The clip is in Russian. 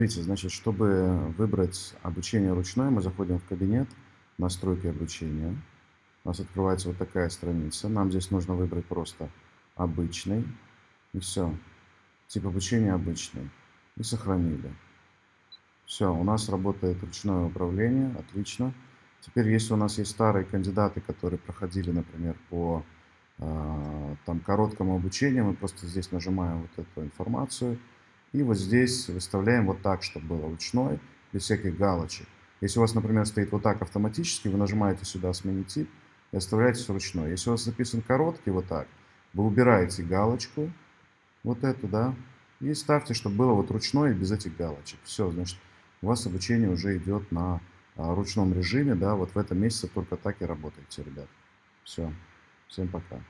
Смотрите, значит, чтобы выбрать обучение ручное, мы заходим в кабинет, настройки обучения. У нас открывается вот такая страница. Нам здесь нужно выбрать просто обычный. И все. Тип обучения обычный. И сохранили. Все, у нас работает ручное управление. Отлично. Теперь, если у нас есть старые кандидаты, которые проходили, например, по э, там, короткому обучению, мы просто здесь нажимаем вот эту информацию – и вот здесь выставляем вот так, чтобы было ручной, без всяких галочек. Если у вас, например, стоит вот так автоматически, вы нажимаете сюда «Сменить тип» и оставляете ручной. Если у вас записан короткий вот так, вы убираете галочку, вот эту, да, и ставьте, чтобы было вот ручной и без этих галочек. Все, значит, у вас обучение уже идет на а, ручном режиме, да, вот в этом месяце только так и работаете, ребят. Все, всем пока.